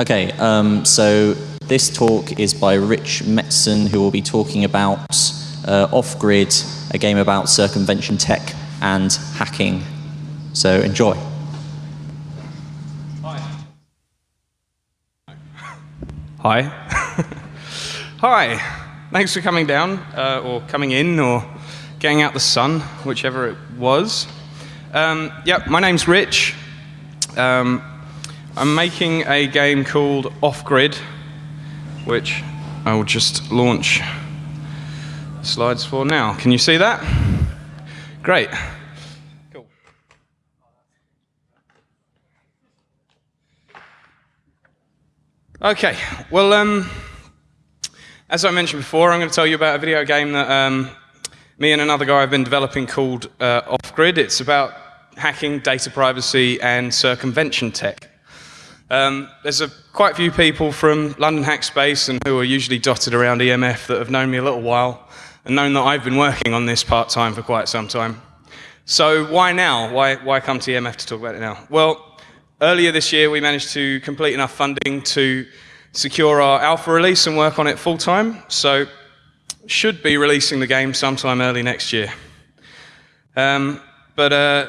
Okay, um, so this talk is by Rich Metson, who will be talking about uh, Off Grid, a game about circumvention tech and hacking. So enjoy. Hi. Hi. Hi. Thanks for coming down, uh, or coming in, or getting out the sun, whichever it was. Um, yep, my name's Rich. Um, I'm making a game called Off Grid, which I will just launch slides for now. Can you see that? Great. Cool. Okay, well, um, as I mentioned before, I'm going to tell you about a video game that um, me and another guy have been developing called uh, Off Grid. It's about hacking, data privacy, and circumvention tech. Um, there's a, quite a few people from London Hackspace and who are usually dotted around EMF that have known me a little while and known that I've been working on this part time for quite some time. So why now? Why, why come to EMF to talk about it now? Well, Earlier this year, we managed to complete enough funding to secure our alpha release and work on it full time. So, should be releasing the game sometime early next year. Um, but uh,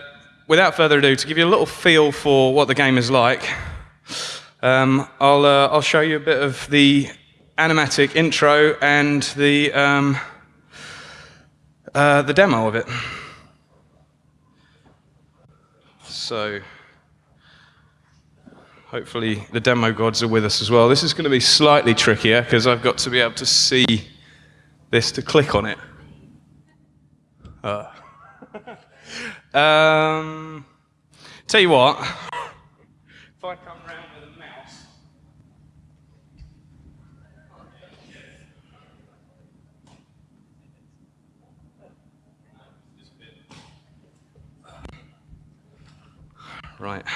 without further ado, to give you a little feel for what the game is like, um, I'll, uh, I'll show you a bit of the animatic intro and the, um, uh, the demo of it. So. Hopefully the demo gods are with us as well. This is going to be slightly trickier because I've got to be able to see this to click on it. Uh. um, tell you what, if I come around with a mouse. Right.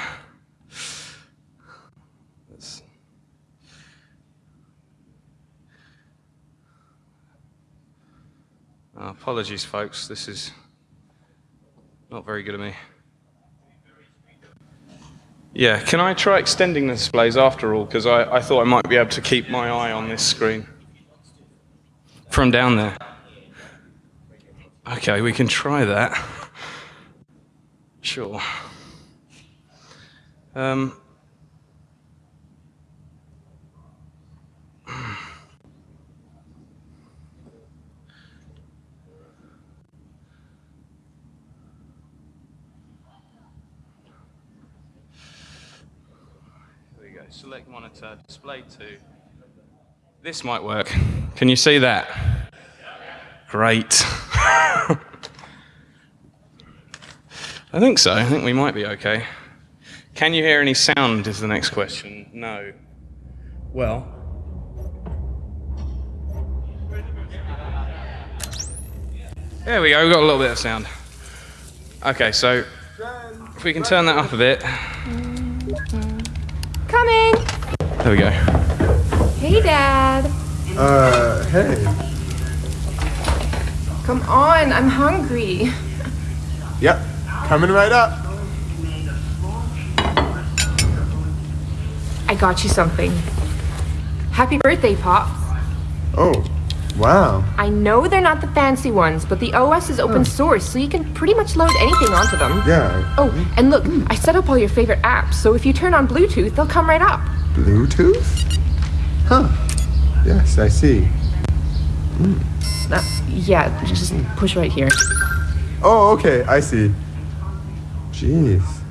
Uh, apologies, folks. This is not very good of me. Yeah, can I try extending the displays after all? Because I, I thought I might be able to keep my eye on this screen from down there. Okay, we can try that. Sure. Um, we go. select monitor, display to. This might work. Can you see that? Great. I think so. I think we might be okay. Can you hear any sound is the next question. No. Well. There we go, we've got a little bit of sound. Okay, so if we can turn that up a bit. Coming. There we go. Hey, Dad. Uh, hey. Come on, I'm hungry. Yep, coming right up. I got you something. Happy birthday, Pops. Oh, wow. I know they're not the fancy ones, but the OS is open source, so you can pretty much load anything onto them. Yeah. Oh, and look, I set up all your favorite apps, so if you turn on Bluetooth, they'll come right up. Bluetooth? Huh. Yes, I see. Uh, yeah, just push right here. Oh, okay, I see. Jeez.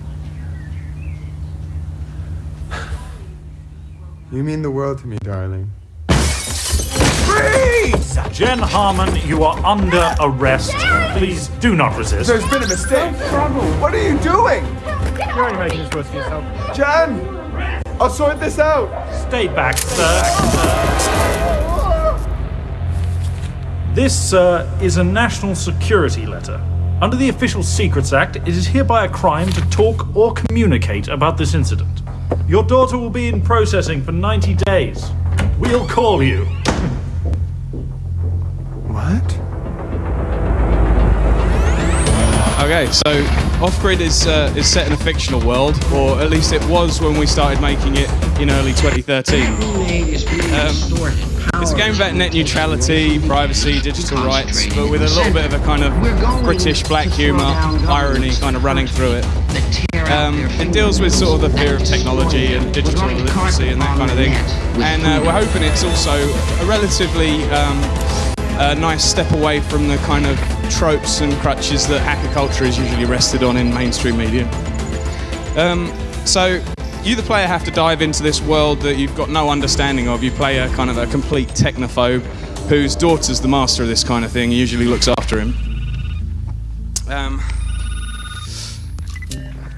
You mean the world to me, darling. Freeze! Jen Harmon, you are under arrest. Please do not resist. There's been a mistake. What are you doing? You're only making this worse for yourself. Jen! I'll sort this out. Stay back, sir. This, sir, is a national security letter. Under the Official Secrets Act, it is hereby a crime to talk or communicate about this incident. Your daughter will be in processing for 90 days. We'll call you. What? Okay, Okay, so Off Grid is uh, is set in a fictional world, or at least it was when we started making it in early 2013. Um, it's a game about net neutrality, privacy, digital rights, but with a little bit of a kind of British black humour, irony kind of running through it. Um, it deals with sort of the fear of technology and digital literacy and that kind of thing. And uh, we're hoping it's also a relatively um, a nice step away from the kind of tropes and crutches that hacker culture is usually rested on in mainstream media. Um, so you, the player, have to dive into this world that you've got no understanding of. You play a kind of a complete technophobe whose daughter's the master of this kind of thing, usually looks after him. Um,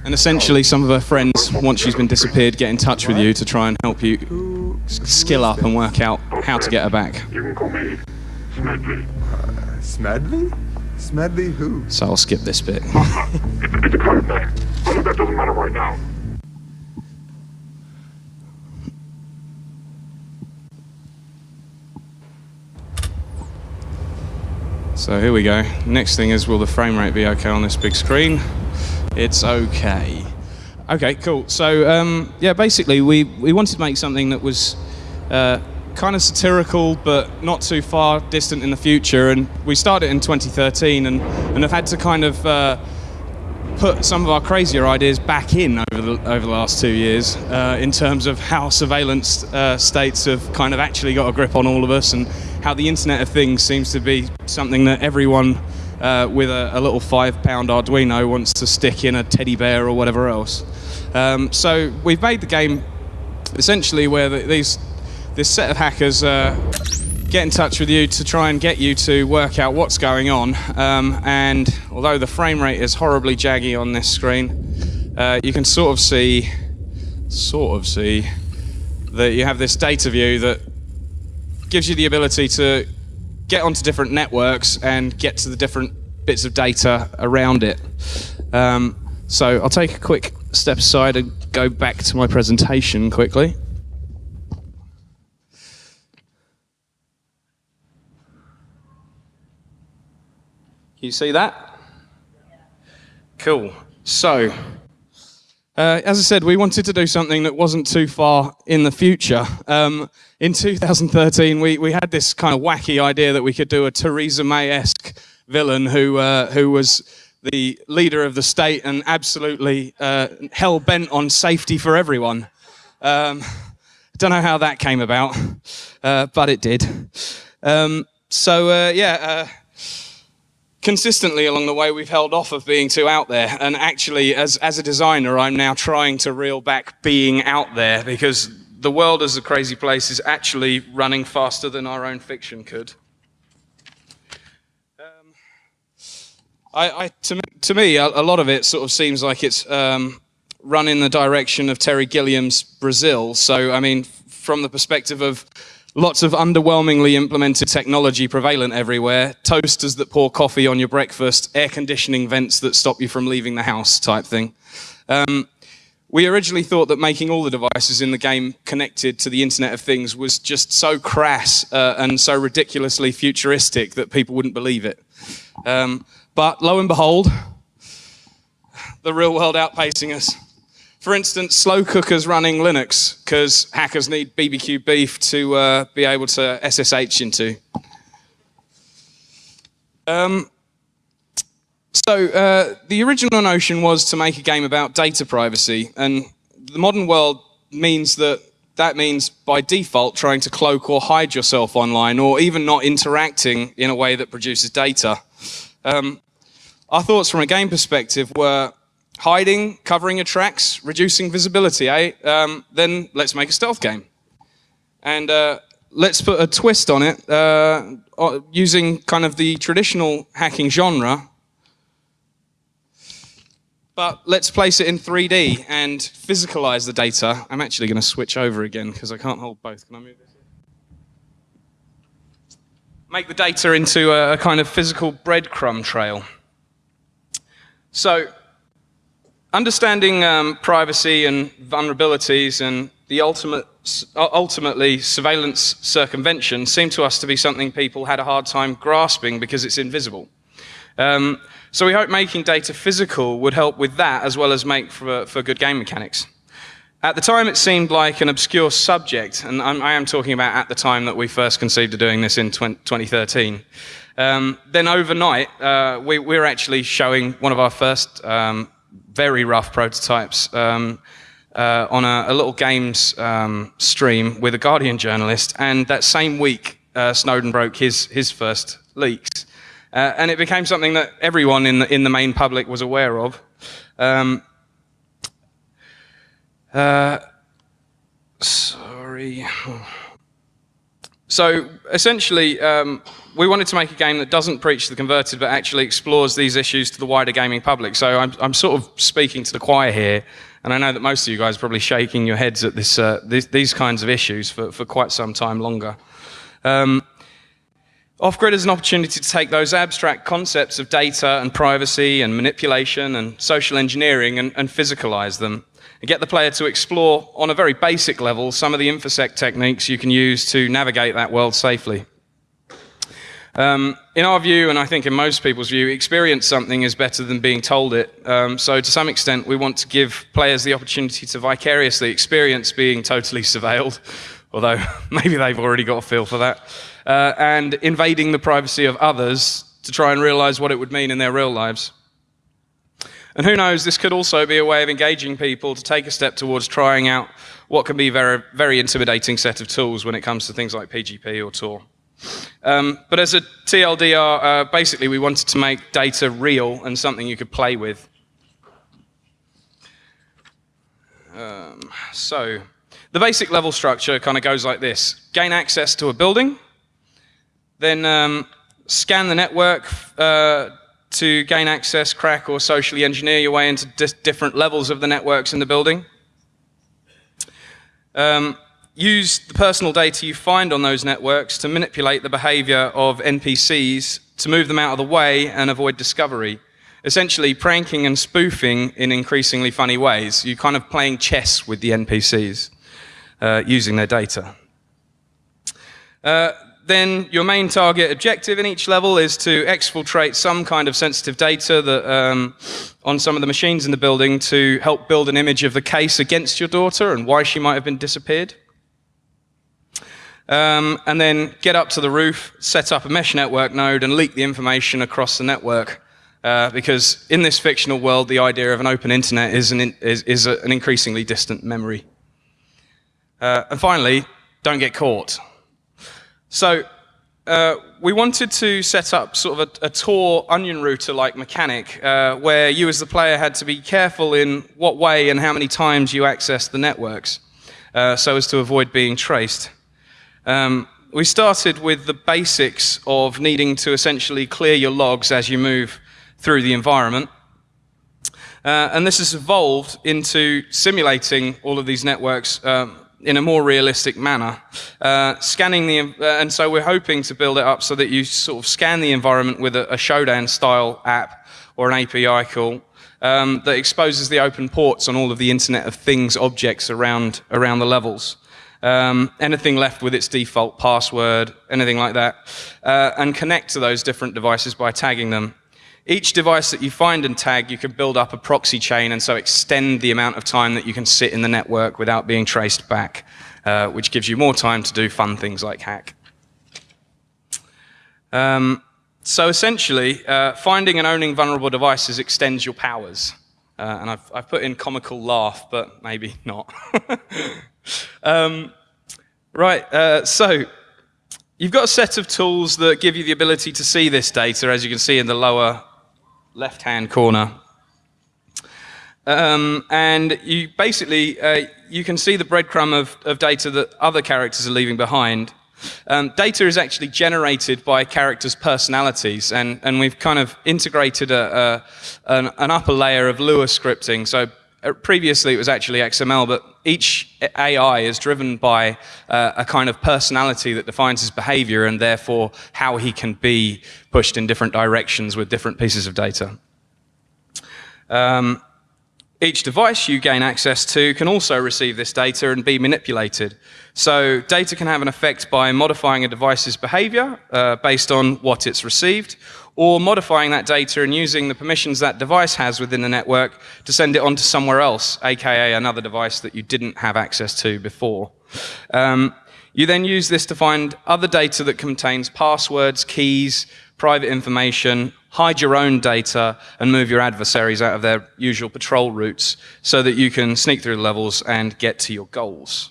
and essentially, some of her friends, once she's been disappeared, get in touch with you to try and help you skill up and work out how to get her back. You can call me Smedley. Smedley? Smedley who? So I'll skip this bit. it's, it's a code name, but that doesn't matter right now. So here we go. Next thing is, will the frame rate be okay on this big screen? It's okay. Okay, cool. So um, yeah, basically we, we wanted to make something that was uh, kind of satirical, but not too far distant in the future. And we started in 2013, and, and have had to kind of uh, put some of our crazier ideas back in over the, over the last two years uh, in terms of how surveillance uh, states have kind of actually got a grip on all of us and how the Internet of Things seems to be something that everyone uh, with a, a, little five pound Arduino wants to stick in a teddy bear or whatever else. Um, so we've made the game essentially where the, these, this set of hackers uh, get in touch with you to try and get you to work out what's going on. Um, and although the frame rate is horribly jaggy on this screen, uh, you can sort of see, sort of see, that you have this data view that gives you the ability to get onto different networks and get to the different bits of data around it. Um, so I'll take a quick step aside and go back to my presentation quickly. Can you see that? Cool. So, uh, as I said, we wanted to do something that wasn't too far in the future. Um, in 2013, we, we had this kind of wacky idea that we could do a Theresa May-esque villain who, uh, who was the leader of the state and absolutely uh, hell-bent on safety for everyone. Um, don't know how that came about, uh, but it did. Um, so, uh, yeah uh, consistently along the way, we've held off of being too out there. And actually, as, as a designer, I'm now trying to reel back being out there because the world as a crazy place is actually running faster than our own fiction could. Um, I, I, to, me, to me, a, a, lot of it sort of seems like it's um, run in the direction of Terry Gilliam's Brazil. So, I mean, from the perspective of Lots of underwhelmingly implemented technology prevalent everywhere. Toasters that pour coffee on your breakfast, air conditioning vents that stop you from leaving the house type thing. Um, we originally thought that making all the devices in the game connected to the Internet of Things was just so crass uh, and so ridiculously futuristic that people wouldn't believe it. Um, but lo and behold, the real world outpacing us. For instance, slow cookers running Linux because hackers need BBQ beef to uh, be able to SSH into. Um, so uh, the original notion was to make a game about data privacy, and the modern world means that that means by default trying to cloak or hide yourself online, or even not interacting in a way that produces data. Um, our thoughts from a game perspective were hiding, covering your tracks, reducing visibility, eh? Um, then let's make a stealth game. And uh, let's put a twist on it uh, using kind of the traditional hacking genre. But let's place it in 3D and physicalize the data. I'm actually going to switch over again because I can't hold both. Can I move this? Make the data into a, a kind of physical breadcrumb trail. So understanding um, privacy and vulnerabilities and the ultimate, ultimately surveillance circumvention seemed to us to be something people had a hard time grasping because it's invisible. Um, so we hope making data physical would help with that as well as make for, for good game mechanics. At the time, it seemed like an obscure subject, and I'm, I am talking about at the time that we first conceived of doing this in 20, 2013. Um, then overnight, uh, we, we, were actually showing one of our first um, very rough prototypes um, uh, on a, a, little games um, stream with a Guardian journalist, and that same week, uh, Snowden broke his, his first leaks. Uh, and it became something that everyone in the, in the main public was aware of. Um, uh, sorry. So essentially, um, we wanted to make a game that doesn't preach to the converted, but actually explores these issues to the wider gaming public. So I'm, I'm sort of speaking to the choir here, and I know that most of you guys are probably shaking your heads at this, uh, these, these, kinds of issues for, for quite some time longer. Um, Off-grid is an opportunity to take those abstract concepts of data and privacy and manipulation and social engineering and, and physicalize them and get the player to explore on a very basic level some of the infosec techniques you can use to navigate that world safely. Um, in our view, and I think in most people's view, experience something is better than being told it. Um, so to some extent, we want to give players the opportunity to vicariously experience being totally surveilled, although maybe they've already got a feel for that, uh, and invading the privacy of others to try and realize what it would mean in their real lives. And who knows, this could also be a way of engaging people to take a step towards trying out what can be a very, very intimidating set of tools when it comes to things like PGP or Tor. Um, but as a TLDR, uh, basically we wanted to make data real and something you could play with. Um, so, the basic level structure kind of goes like this. Gain access to a building, then um, scan the network uh, to gain access, crack, or socially engineer your way into different levels of the networks in the building. Um, use the personal data you find on those networks to manipulate the behavior of NPCs to move them out of the way and avoid discovery. Essentially, pranking and spoofing in increasingly funny ways. You're kind of playing chess with the NPCs uh, using their data. Uh, then your main target objective in each level is to exfiltrate some kind of sensitive data that, um, on some of the machines in the building to help build an image of the case against your daughter and why she might have been disappeared. Um, and then get up to the roof, set up a mesh network node, and leak the information across the network. Uh, because in this fictional world, the idea of an open internet is an, in, is, is a, an increasingly distant memory. Uh, and finally, don't get caught. So uh, we wanted to set up sort of a, a Tor onion router-like mechanic, uh, where you as the player had to be careful in what way and how many times you access the networks, uh, so as to avoid being traced. Um, we started with the basics of needing to essentially clear your logs as you move through the environment. Uh, and this has evolved into simulating all of these networks um, in a more realistic manner. Uh, scanning the, uh, and so we're hoping to build it up so that you sort of scan the environment with a, a Shodan style app or an API call um, that exposes the open ports on all of the Internet of Things objects around, around the levels um, anything left with its default password, anything like that, uh, and connect to those different devices by tagging them. Each device that you find and tag, you can build up a proxy chain and so extend the amount of time that you can sit in the network without being traced back, uh, which gives you more time to do fun things like hack. Um, so essentially, uh, finding and owning vulnerable devices extends your powers. Uh, and I've, I've, put in comical laugh, but maybe not. um, right, uh, so you've got a set of tools that give you the ability to see this data, as you can see in the lower left-hand corner. Um, and you basically, uh, you can see the breadcrumb of, of data that other characters are leaving behind. Um, data is actually generated by characters' personalities, and, and we've kind of integrated a, a, an, an, upper layer of Lua scripting. So uh, previously it was actually XML, but each AI is driven by uh, a kind of personality that defines his behavior and therefore how he can be pushed in different directions with different pieces of data. Um, Each device you gain access to can also receive this data and be manipulated. So data can have an effect by modifying a device's behavior uh, based on what it's received, or modifying that data and using the permissions that device has within the network to send it on to somewhere else, aka another device that you didn't have access to before. Um, you then use this to find other data that contains passwords, keys, private information, hide your own data, and move your adversaries out of their usual patrol routes so that you can sneak through the levels and get to your goals.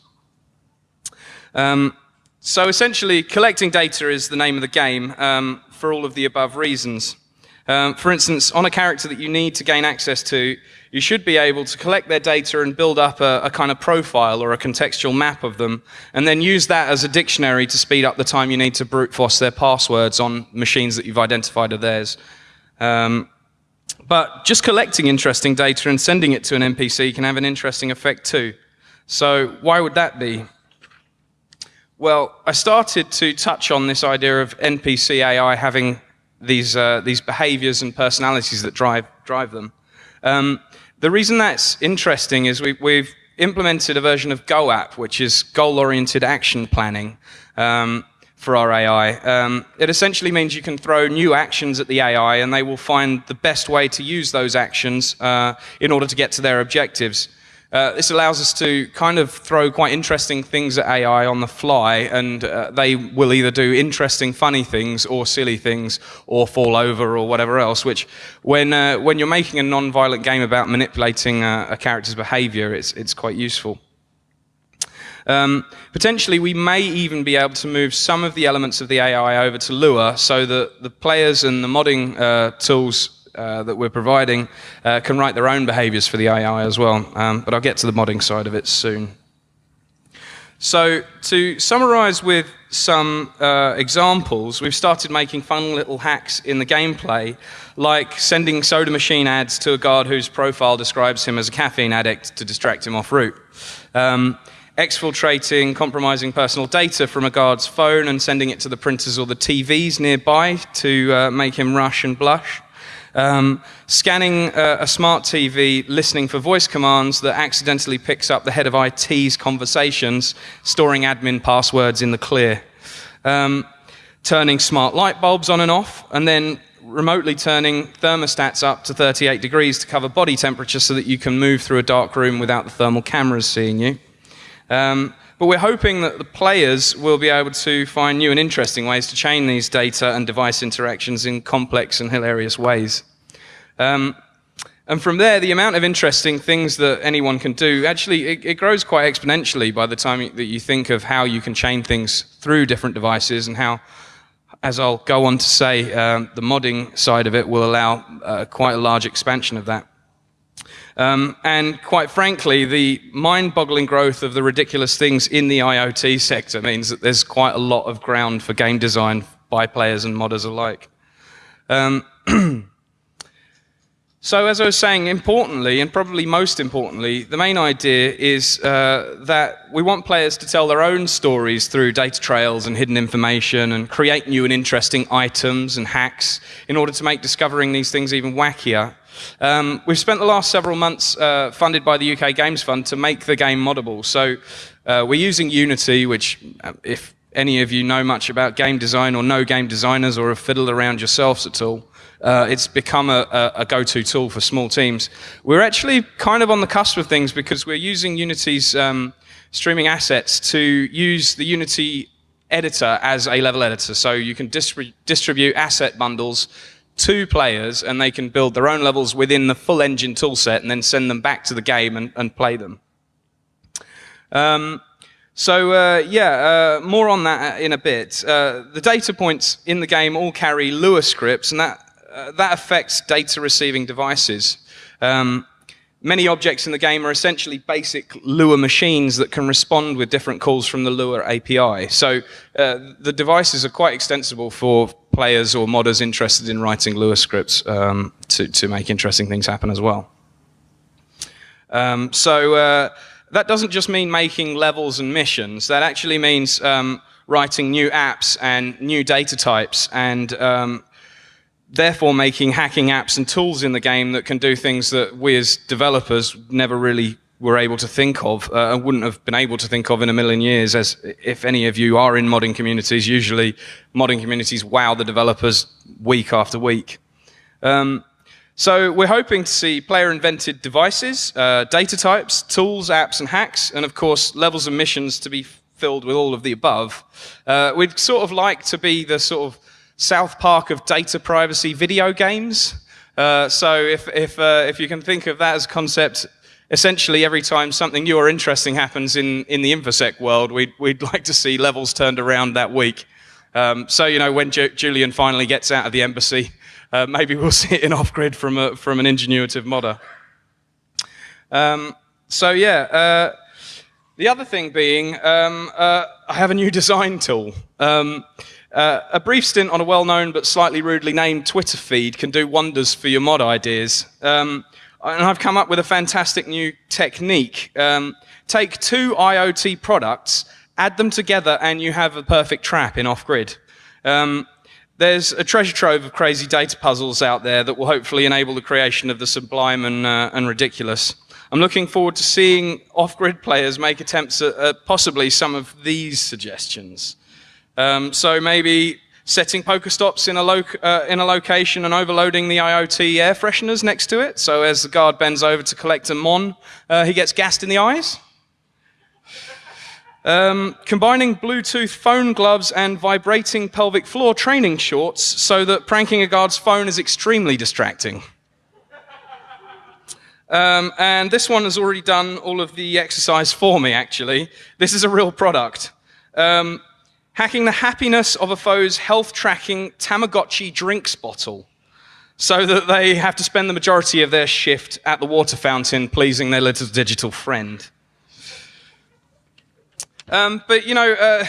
Um, so essentially, collecting data is the name of the game um, for all of the above reasons. Um, for instance, on a character that you need to gain access to, you should be able to collect their data and build up a, a, kind of profile or a contextual map of them, and then use that as a dictionary to speed up the time you need to brute force their passwords on machines that you've identified are theirs. Um, but just collecting interesting data and sending it to an NPC can have an interesting effect too. So why would that be? Well, I started to touch on this idea of NPC AI having these, uh, these behaviors and personalities that drive, drive them. Um, the reason that's interesting is we, we've implemented a version of GOAP, which is goal-oriented action planning um, for our AI. Um, it essentially means you can throw new actions at the AI and they will find the best way to use those actions uh, in order to get to their objectives. Uh, this allows us to kind of throw quite interesting things at AI on the fly, and uh, they will either do interesting, funny things, or silly things, or fall over, or whatever else. Which, when uh, when you're making a non-violent game about manipulating a, a character's behaviour, it's it's quite useful. Um, potentially, we may even be able to move some of the elements of the AI over to Lua so that the players and the modding uh, tools uh, that we're providing uh, can write their own behaviors for the AI as well. Um, but I'll get to the modding side of it soon. So to summarize with some uh, examples, we've started making fun little hacks in the gameplay, like sending soda machine ads to a guard whose profile describes him as a caffeine addict to distract him off route. Um, exfiltrating, compromising personal data from a guard's phone and sending it to the printers or the TVs nearby to uh, make him rush and blush. Um, scanning uh, a smart TV, listening for voice commands that accidentally picks up the head of IT's conversations, storing admin passwords in the clear. Um, turning smart light bulbs on and off, and then remotely turning thermostats up to 38 degrees to cover body temperature so that you can move through a dark room without the thermal cameras seeing you. Um, but we're hoping that the players will be able to find new and interesting ways to chain these data and device interactions in complex and hilarious ways. Um, and from there, the amount of interesting things that anyone can do, actually, it, it, grows quite exponentially by the time that you think of how you can chain things through different devices and how, as I'll go on to say, um, the modding side of it will allow uh, quite a large expansion of that. Um, and quite frankly, the mind-boggling growth of the ridiculous things in the IoT sector means that there's quite a lot of ground for game design by players and modders alike. Um, so as I was saying, importantly, and probably most importantly, the main idea is uh, that we want players to tell their own stories through data trails and hidden information and create new and interesting items and hacks in order to make discovering these things even wackier. Um, we've spent the last several months uh, funded by the UK Games Fund to make the game moddable. So uh, we're using Unity, which uh, if any of you know much about game design or know game designers or have fiddled around yourselves at all, uh, it's become a, a, a go-to tool for small teams. We're actually kind of on the cusp of things because we're using Unity's um, streaming assets to use the Unity editor as a level editor. So you can distribute asset bundles to players and they can build their own levels within the full engine toolset and then send them back to the game and, and play them. Um, so uh, yeah, uh, more on that in a bit. Uh, the data points in the game all carry Lua scripts and that, uh, that affects data receiving devices. Um, Many objects in the game are essentially basic Lua machines that can respond with different calls from the Lua API. So uh, the devices are quite extensible for players or modders interested in writing Lua scripts um, to, to make interesting things happen as well. Um, so uh, that doesn't just mean making levels and missions. That actually means um, writing new apps and new data types and um, therefore making hacking apps and tools in the game that can do things that we as developers never really were able to think of uh, and wouldn't have been able to think of in a million years as if any of you are in modding communities usually modding communities wow the developers week after week. Um, so we're hoping to see player invented devices uh, data types tools apps and hacks and of course levels of missions to be filled with all of the above. Uh, we'd sort of like to be the sort of south park of data privacy video games uh, so if, if, uh, if you can think of that as a concept essentially every time something new or interesting happens in, in the InfoSec world, we'd, we'd like to see levels turned around that week. Um, so, you know, when Ju Julian finally gets out of the embassy, uh, maybe we'll see it in off-grid from, a, from an ingenuitive modder. Um, so, yeah, uh, the other thing being, um, uh, I have a new design tool. Um, uh, a brief stint on a well-known but slightly rudely named Twitter feed can do wonders for your mod ideas. Um, and I've come up with a fantastic new technique. Um, take two IoT products, add them together, and you have a perfect trap in off-grid. Um, there's a treasure trove of crazy data puzzles out there that will hopefully enable the creation of the sublime and, uh, and ridiculous. I'm looking forward to seeing off-grid players make attempts at, at, possibly some of these suggestions. Um, so maybe setting Pokestops in a, uh, in a location and overloading the IoT air fresheners next to it. So as the guard bends over to collect a Mon, uh, he gets gassed in the eyes. Um, combining Bluetooth phone gloves and vibrating pelvic floor training shorts so that pranking a guard's phone is extremely distracting. Um, and this one has already done all of the exercise for me, actually. This is a real product. Um, hacking the happiness of a foe's health tracking Tamagotchi drinks bottle so that they have to spend the majority of their shift at the water fountain pleasing their little digital friend. Um, but, you know, uh,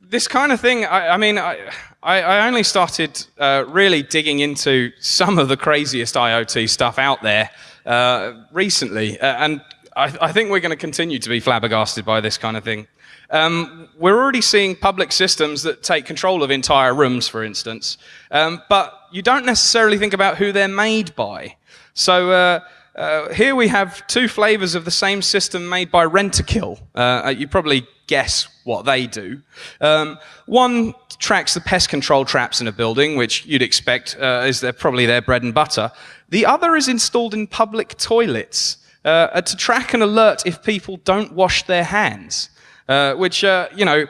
this kind of thing, I, I mean, I, I, only started uh, really digging into some of the craziest IoT stuff out there uh, recently, uh, and I, I, think we're going to continue to be flabbergasted by this kind of thing. Um, we're already seeing public systems that take control of entire rooms, for instance, um, but you don't necessarily think about who they're made by. So uh, here we have two flavors of the same system made by Rentokil. Uh, you probably guess what they do. Um, one tracks the pest control traps in a building, which you'd expect uh, is their, probably their bread and butter. The other is installed in public toilets uh, to track and alert if people don't wash their hands. Uh, which, uh, you know,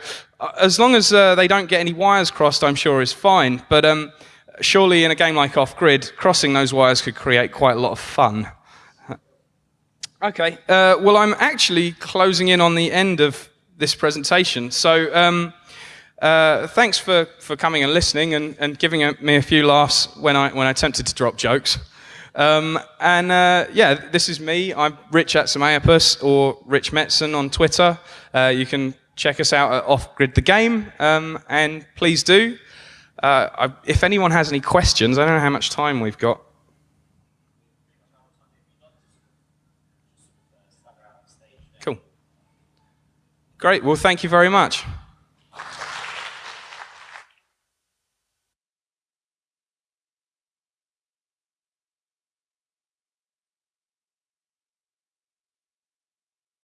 as long as uh, they don't get any wires crossed, I'm sure is fine. But um, surely in a game like Off-Grid, crossing those wires could create quite a lot of fun. Okay, uh, well, I'm actually closing in on the end of this presentation. So um, uh, thanks for, for coming and listening and, and giving me a few laughs when I, when I attempted to drop jokes. Um, and uh, yeah, this is me. I'm Rich at Semaeopus or Rich Metson on Twitter. Uh, you can check us out at Off Grid the Game, um, and please do. Uh, I, if anyone has any questions, I don't know how much time we've got. Cool. Great. Well, thank you very much.